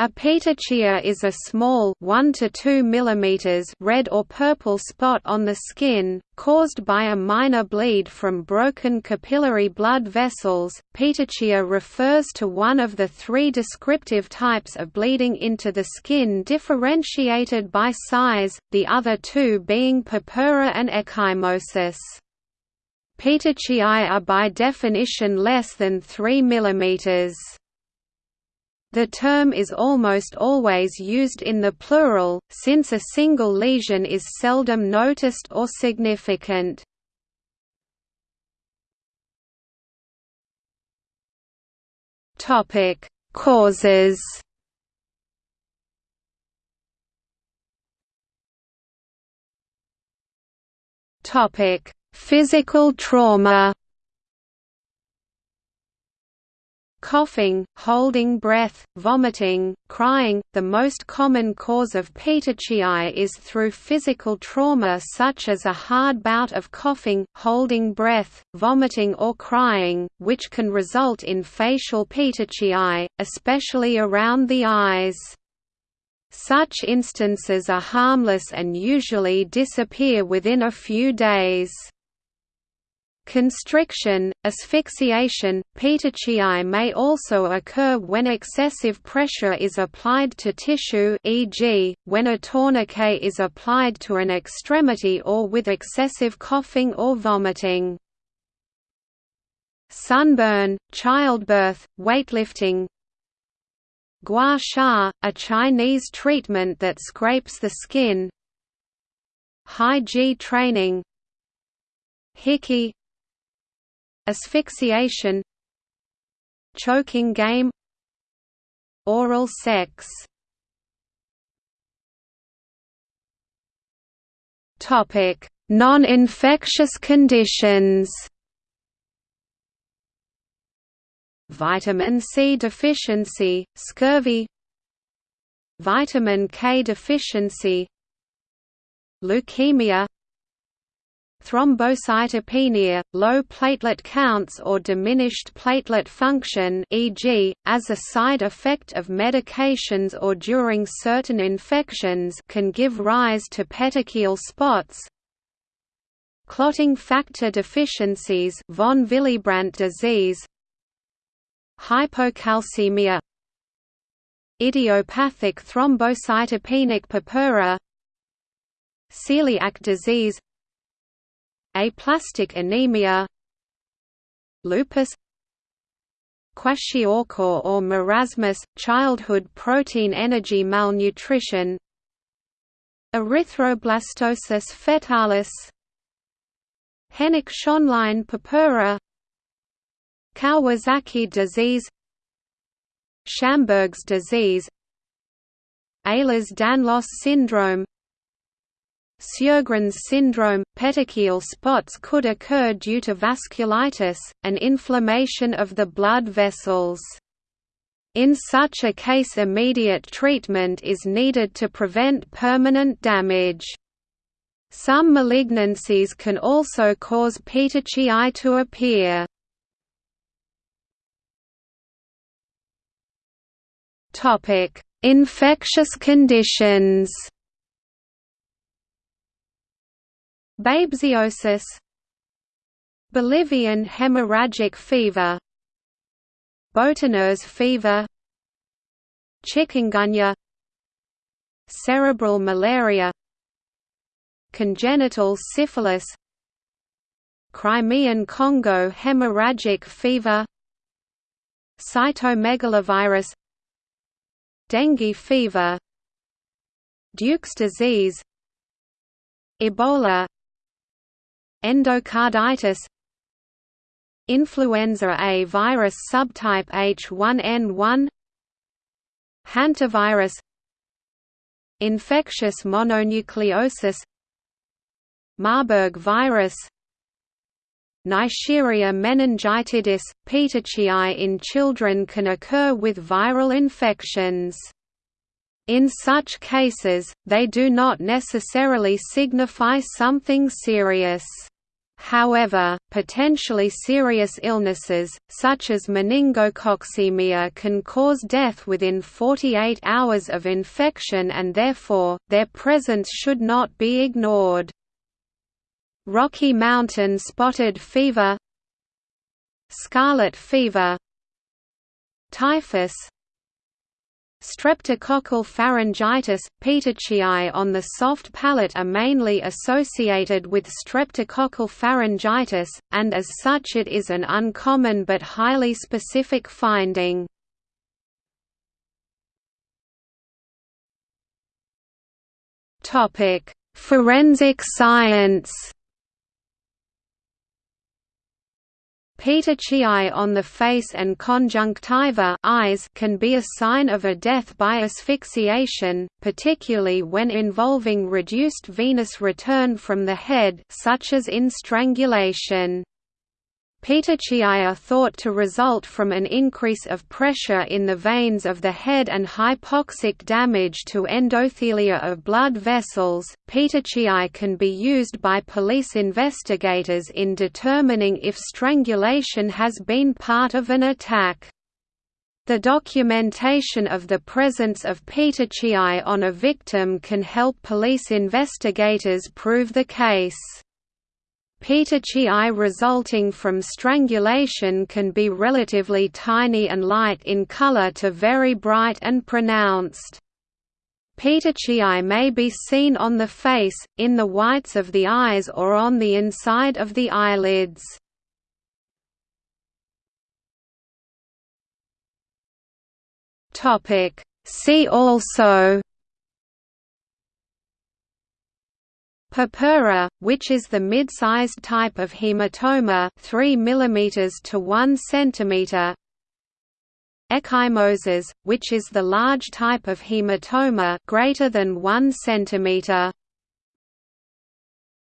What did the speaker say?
A petechia is a small 1 to 2 mm red or purple spot on the skin, caused by a minor bleed from broken capillary blood vessels. Petechia refers to one of the three descriptive types of bleeding into the skin differentiated by size, the other two being purpura and ecchymosis. Petechiae are by definition less than 3 mm. The term is almost always used in the plural, since a single lesion is seldom noticed or significant. Causes Physical trauma coughing, holding breath, vomiting, crying. The most common cause of petechiae is through physical trauma such as a hard bout of coughing, holding breath, vomiting or crying, which can result in facial petechiae, especially around the eyes. Such instances are harmless and usually disappear within a few days. Constriction, asphyxiation, petechiae may also occur when excessive pressure is applied to tissue e.g., when a tourniquet is applied to an extremity or with excessive coughing or vomiting. Sunburn, childbirth, weightlifting Gua sha, a Chinese treatment that scrapes the skin High G training Hickey asphyxiation choking game oral sex. Topic non-infectious conditions. Vitamin C deficiency scurvy. Vitamin K deficiency. Leukemia thrombocytopenia, low platelet counts or diminished platelet function e.g., as a side effect of medications or during certain infections can give rise to petechial spots. Clotting factor deficiencies von Willebrand disease. Hypocalcemia. Idiopathic thrombocytopenic purpura. Celiac disease aplastic anemia lupus kwashiorkor or marasmus, childhood protein energy malnutrition erythroblastosis fetalis Henoch-Schönlein purpura Kawasaki disease Schamberg's disease Ehlers-Danlos syndrome Sjögren's syndrome – Petechial spots could occur due to vasculitis, an inflammation of the blood vessels. In such a case immediate treatment is needed to prevent permanent damage. Some malignancies can also cause petechiae to appear. Infectious conditions Babesiosis Bolivian hemorrhagic fever Boutonniere fever Chikungunya Cerebral malaria Congenital syphilis Crimean Congo hemorrhagic fever Cytomegalovirus Dengue fever Duke's disease Ebola endocarditis influenza A virus subtype H1N1 hantavirus infectious mononucleosis Marburg virus Neisseria meningitidis, petechiae in children can occur with viral infections. In such cases, they do not necessarily signify something serious. However, potentially serious illnesses, such as meningococcemia can cause death within 48 hours of infection and therefore, their presence should not be ignored. Rocky Mountain spotted fever Scarlet fever Typhus Streptococcal pharyngitis, petechiae on the soft palate are mainly associated with streptococcal pharyngitis, and as such it is an uncommon but highly specific finding. Forensic science Petechiae on the face and conjunctiva eyes can be a sign of a death by asphyxiation, particularly when involving reduced venous return from the head such as in strangulation. Petechiae are thought to result from an increase of pressure in the veins of the head and hypoxic damage to endothelia of blood vessels. Petechiae can be used by police investigators in determining if strangulation has been part of an attack. The documentation of the presence of petechiae on a victim can help police investigators prove the case. Petechiae resulting from strangulation can be relatively tiny and light in color to very bright and pronounced. Petechiae may be seen on the face, in the whites of the eyes or on the inside of the eyelids. See also Purpura, which is the mid-sized type of hematoma 3 mm to 1 cm Ecchymosis, which is the large type of hematoma greater than 1 cm